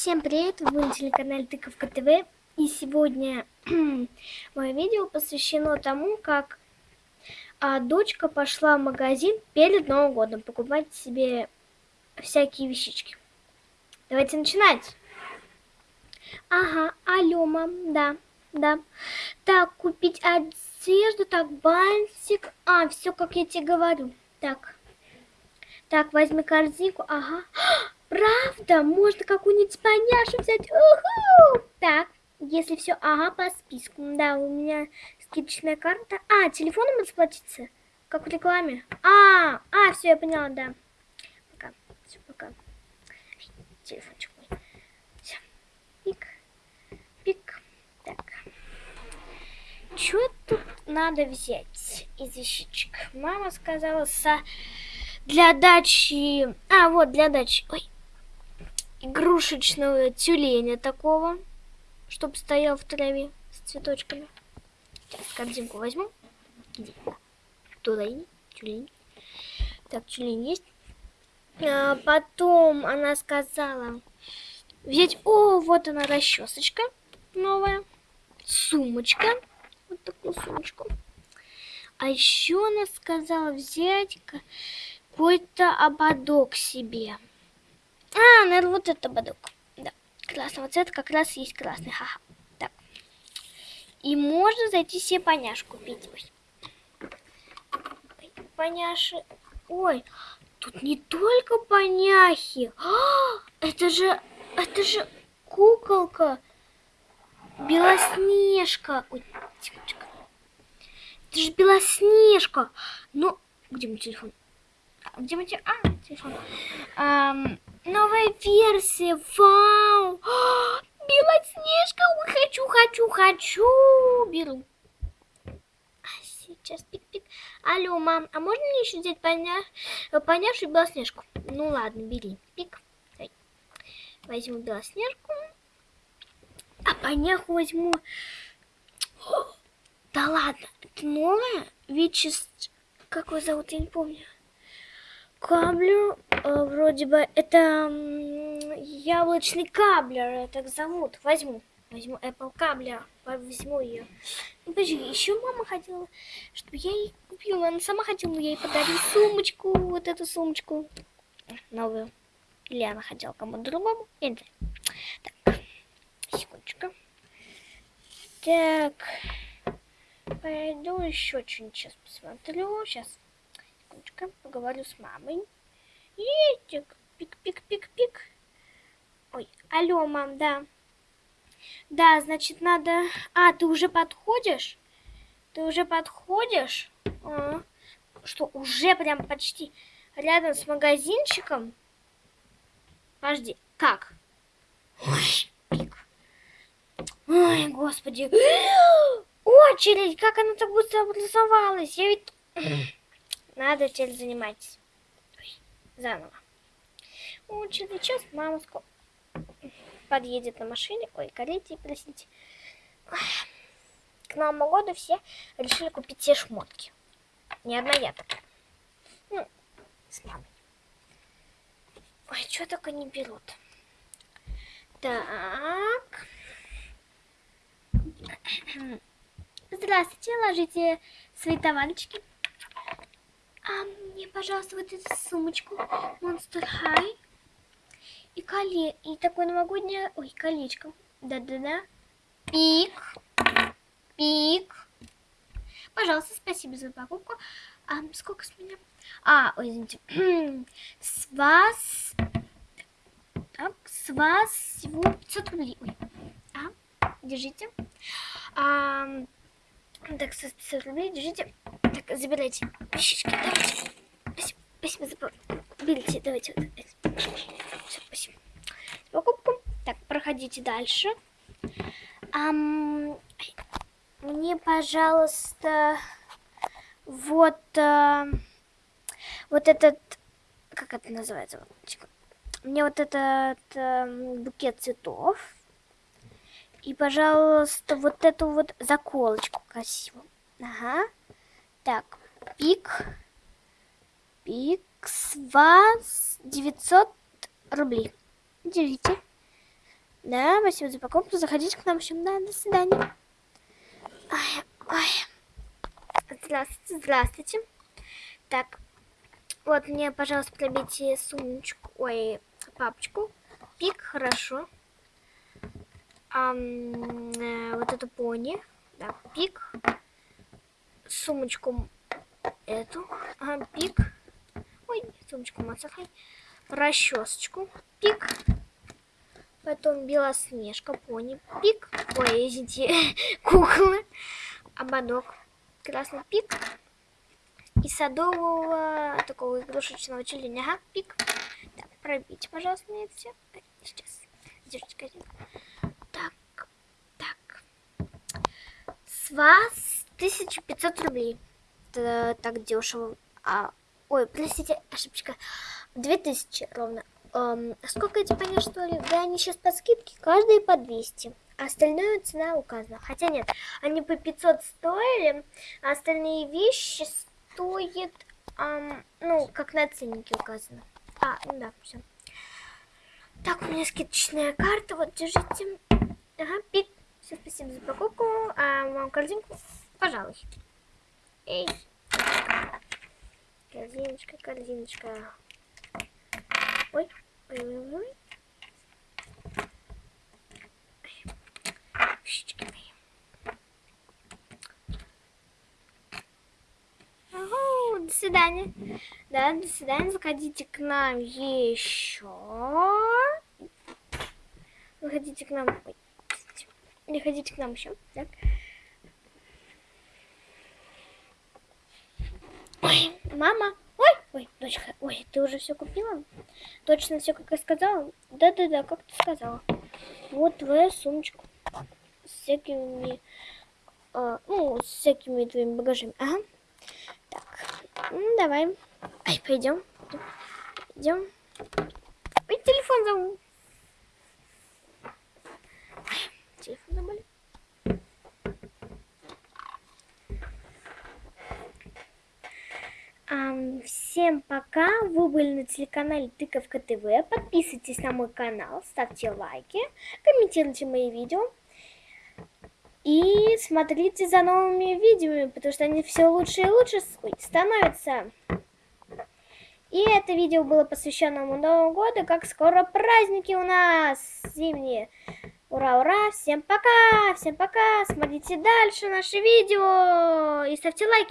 Всем привет, вы на телеканале Тыковка ТВ. И сегодня мое видео посвящено тому, как а, дочка пошла в магазин перед Новым годом покупать себе всякие вещички. Давайте начинать. Ага, алло, мам, да, да. Так, купить одежду, так, бантик. А, все, как я тебе говорю. Так, так, возьми корзинку, ага. Правда? Можно какую-нибудь поняшу взять? Уху! Так, если все, ага, по списку. Да, у меня скидочная карта. А, телефоном расплатиться? Как в рекламе? А, а, все, я поняла, да. Пока, все, пока. Телефончик мой. Все. Пик, пик. Так. Что тут надо взять из вещичек? Мама сказала, со... для дачи... А, вот, для дачи. Ой, игрушечного тюленя такого, чтобы стоял в траве с цветочками. Сейчас корзинку возьму. Где? Тюлень, тюлень. Так, тюлень есть. А, потом она сказала взять... О, вот она расчесочка новая. Сумочка. Вот такую сумочку. А еще она сказала взять какой-то ободок себе. А, наверное, вот это ободок. Да, красного цвета как раз есть красный. Ха-ха. Так. И можно зайти себе поняш купить. Ой. Поняши. Ой, тут не только поняхи. А, это же, это же куколка. Белоснежка. Ой, тихонечко. Это же Белоснежка. Ну, где мой телефон? А, где мой телефон? А, телефон. Эм, Новая версия, вау! Белоснежка, хочу, хочу, хочу, беру. А сейчас пик-пик. Алло, мам, а можно мне еще взять поня... поняшу и Белоснежку? Ну ладно, бери. Пик. Дай. Возьму Белоснежку. А поняху возьму... О, да ладно, это новая? Вичест... Как его зовут, я не помню. Каблю, э, вроде бы, это яблочный каблер, так зовут. Возьму, возьму Apple каблер, возьму ее. Ну, подожди, еще мама хотела, чтобы я ей купила. Она сама хотела, но я ей подарила сумочку, вот эту сумочку новую. Или она хотела кому-то другому, я не. Так, секундочку. Так, пойду еще что-нибудь сейчас посмотрю. Сейчас секундочку, поговорю с мамой. Едик, пик-пик-пик-пик. Ой, алло, мам, да. Да, значит, надо... А, ты уже подходишь? Ты уже подходишь? А, что, уже прям почти рядом с магазинчиком? Подожди, как? Ой, пик. Ой, господи. Очередь, как она так быстро образовалась? Я ведь... Надо теперь заниматься. Ой, заново. Вот через час мама скоро подъедет на машине. Ой, карете, простите. К Новому году все решили купить все шмотки. Не одна я такая. Ну, с мамой. Ой, что только не берут. Так. Здравствуйте, ложите свои товарочки. А мне, пожалуйста, вот эту сумочку Monster High. И коле... И такое новогоднее... Ой, колечко. Да-да-да. Пик. Пик. Пожалуйста, спасибо за покупку. А сколько с меня? А, ой, извините. с вас... Так, с вас всего 500 рублей. Ой. А, держите. А, так, 500 рублей, держите. Так, забирайте вещички. Спасибо, спасибо за Берите, давайте вот. Все, спасибо. Покупку. Так, проходите дальше. Ам, мне, пожалуйста, вот, а, вот этот, как это называется? Мне вот этот а, букет цветов. И, пожалуйста, вот эту вот заколочку красивую. Ага. Так, пик. Пик с вас 900 рублей. Держите. Да, спасибо за покупку. Заходите к нам еще. Да, до свидания. Ой, ой. Здравствуйте, здравствуйте. Так, вот мне, пожалуйста, пробейте сумочку, ой, папочку. Пик, хорошо. А, вот эту пони. Да, пик. Сумочку эту. Ага, пик. Ой, сумочку масахай. Расчесочку. Пик. Потом Белоснежка, пони, пик. Ой, извините, куклы. Ободок. Красный пик. И садового такого игрушечного тюленя. Ага, пик. Так, пробейте, пожалуйста, мне все. Сейчас. Держите, Так, так. С вас 1500 рублей. Это так дешево. А, ой, простите, ошибочка. 2000 ровно. Эм, сколько эти пони что ли? Да, они сейчас по скидке, каждый по 200. А остальную цена указана. Хотя нет, они по 500 стоили, а остальные вещи стоят, эм, ну, как на ценнике указано. А, ну да, все. Так, у меня скидочная карта, вот, держите. Ага, пик. Все, спасибо за покупку. А вам корзинку? Пожалуй. Эй. Корзиночка, корзиночка. Ой, ой, ой, ой. До свидания. Да, до свидания. Заходите к нам еще. Заходите к нам. Ой, заходите к нам еще. Так. Ой, мама. Дочка, ой, ты уже все купила? Точно все, как я сказала? Да-да-да, как ты сказала. Вот твоя сумочка с всякими, а, ну, с всякими твоими багажами. Ага. Так, ну, давай. Ай, пойдем. Идем. Ой, телефон забыл. телефон забыли. Всем пока! Вы были на телеканале Тыковка ТВ. Подписывайтесь на мой канал, ставьте лайки, комментируйте мои видео. И смотрите за новыми видео, потому что они все лучше и лучше становятся. И это видео было посвящено Новому году, как скоро праздники у нас зимние. Ура, ура! Всем пока! Всем пока! Смотрите дальше наши видео и ставьте лайки.